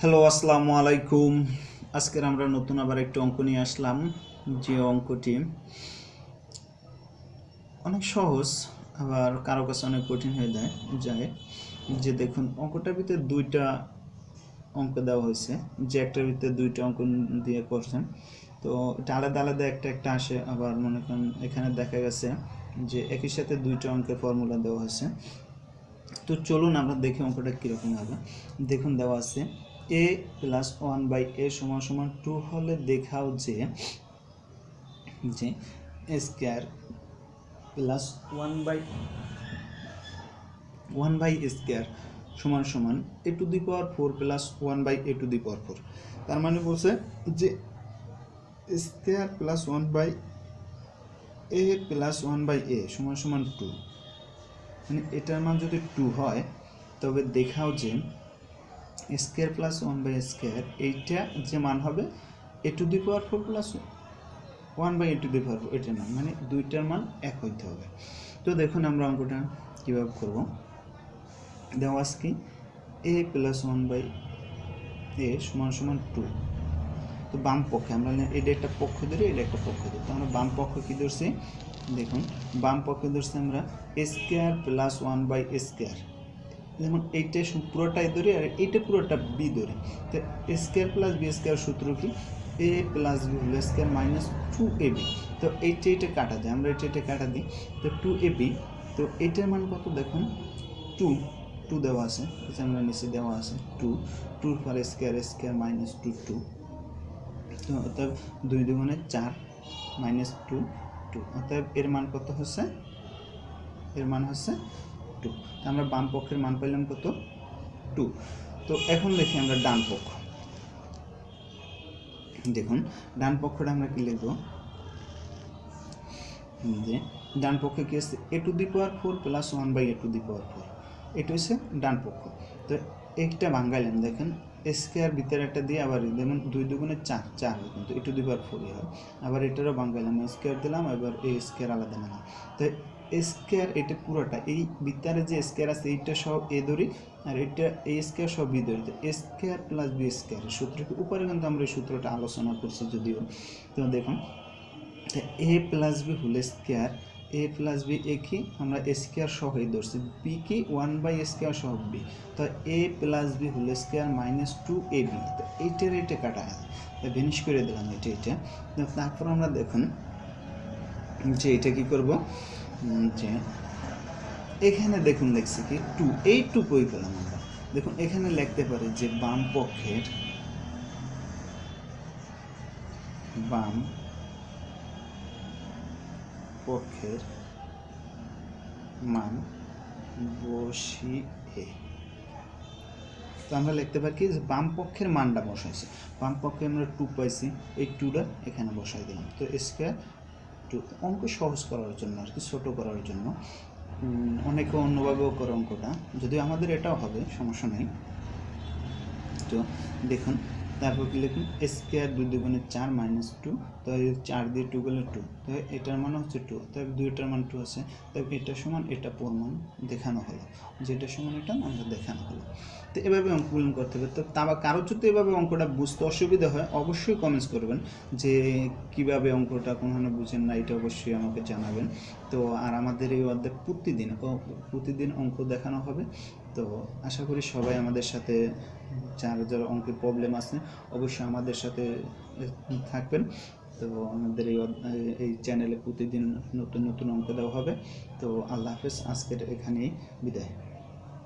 Hello আসসালামু আলাইকুম। আজকের আমরা নতুন আবার একটু অঙ্ক নিয়ে আসলাম, যে অঙ্কটি অনেক সহজ, আবার কারও কাছে অনেক কঠিন হয়ে যায় যায়। যে দেখুন, অঙ্কটার ভিতরে দুইটা অঙ্ক দেওয়া হয়েছে, যে একটার ভিতরে দুইটা অঙ্ক দিয়ে করছেন। তো এটা আলাদা আলাদা একটা একটা আসে, আবার মনে করেন এখানে দেখা গেছে যে একই সাথে দুইটা অঙ্কের ফর্মুলা দেওয়া হয়েছে। তো চলুন আমরা দেখি অঙ্কটা কীরকম হবে। দেখুন, দেওয়া আছে a plus one by a সমান সমান টু হলে দেখাও যে যে square plus one by one by square সমান সমান a to the power four plus one by a to the power four তার মানে বলছে যে square plus one by a plus one by a সমান সমান টু মানে এটার মান যদি টু হয়, তবে দেখাও যে square plus one by square, এইটা যে মান হবে, a to the power four plus one by a to the power four এটার মান মানে দুইটার মান এক হইতে হবে। তো দেখুন আমরা অঙ্কটা কীভাবে করব। দেওয়া আছে কি, a plus one by a সমান সমান টু। তো বাম পক্ষে, আমরা না- এটা একটা পক্ষ ধরি, এটা একটা পক্ষ ধরি। তো আমরা বাম পক্ষ কী ধরছি, দেখুন, বাম পক্ষে ধরছি আমরা square plus one by square. যেমন এইটা পুরোটাই ধরি আর এইটা পুরোটা বি ধরি তো a square plus b square সূত্র কি? A plus b whole square minus two a b তো এইটা এইটা কাটা যায়, আমরা এটা এটা কাটা দিই। তো টু এ বি তো এইটার মান কত দেখুন? টু টু দেওয়া আছে আমরা নিচে দেওয়া আছে টু টুর পর square square minus two two তো অর্থাৎ দুই দুগুণে চার মাইনাস টু টু অর্থাৎ এর মান কত হচ্ছে? এর মান হচ্ছে টু তো আমরা বাম পক্ষের মান পাইলাম কত? টু তো এখন দেখি আমরা ডান পক্ষ। দেখুন, ডান পক্ষটা আমরা কি লিখব? যে ডান পক্ষে কি আছে? A to the power four plus one by a to the power four এটা হচ্ছে ডান পক্ষ। তো একটা ভাঙ্গাইলেন দেখেন স্কোয়ার ভিতরে একটা দিয়ে আবার যেমন দুই দুগুণে চার চার হয় কিন্তু এ টু দি পাওয়ার ফোরই হয়। আবার এটারও ভাঙ্গাইলাম স্কোয়ার দিলাম, এবার এই স্কোয়ার আলাদা নিলাম তো স্কোয়ার, এটা পুরোটা। এই ভিতরে যে স্কোয়ার আছে, এইটা সব এ ধরি আর এটা এ স্কোয়ার সব বি ধরি স্কোয়ার প্লাস বি স্কোয়ার সূত্রকে উপরে কিন্তু আমরা এই সূত্রটা আলোচনা করছি যদিও। তো দেখুন a plus b whole square, a plus b a কি? আমরা স্কোয়ার সহই ধরছি। বি কি? ওয়ান বাই স্কোয়ার সহ বি। তো a plus b whole square minus two a b তো এইটার এইটা কাটা তো ভেনিশ করে দিলাম এটা এটা তারপর আমরা দেখুন যে এটা কি করব? যে এখানে দেখুন দেখছি কি? টু, এই টু কই পেলাম আমরা। দেখুন, এখানে লিখতে পারি যে বাম পক্ষের বাম পক্ষের মান বসিয়ে। তো আমরা লিখতে পারি কি? বাম পক্ষের মানটা বসাইছি। বাম পক্ষে আমরা টু পাইছি, এই টুটা এখানে বসাই দিলাম। তো স্কোয়ার টু অঙ্ক সহজ করার জন্য আর কি, ছোটো করার জন্য। অনেকে অন্যভাবেও করে অঙ্কটা। যদিও আমাদের এটাও হবে, সমস্যা নেই। তো দেখুন তারপর কি লিখুন? স্কোয়ার দুই দুগুণে চার মাইনাস টু তো চার দিয়ে টু গেলে টু তো এটার মান হচ্ছে টু তো দুইটার মান টু আছে, তো এটা সমান এটা প্রমাণ দেখানো হলো, যেটা সমান এটা আমরা দেখানো হলো। তো এভাবে অঙ্কগুলো করতে হবে। তো তা বা কারও যদি এভাবে অঙ্কটা বুঝতে অসুবিধা হয়, অবশ্যই কমেন্টস করবেন যে কীভাবে অঙ্কটা কোনখানে বুঝেন না, এটা অবশ্যই আমাকে জানাবেন। তো আর আমাদের এই অধ্যায় প্রতিদিন প্রতিদিন অঙ্ক দেখানো হবে। তো আশা করি সবাই আমাদের সাথে, যার যারা অঙ্কের প্রবলেম আছে, অবশ্যই আমাদের সাথে থাকবেন। তো আমাদের এই এই চ্যানেলে প্রতিদিন নতুন নতুন অঙ্ক দেওয়া হবে। তো আল্লাহ হাফেজ, আজকের এখানেই বিদায়।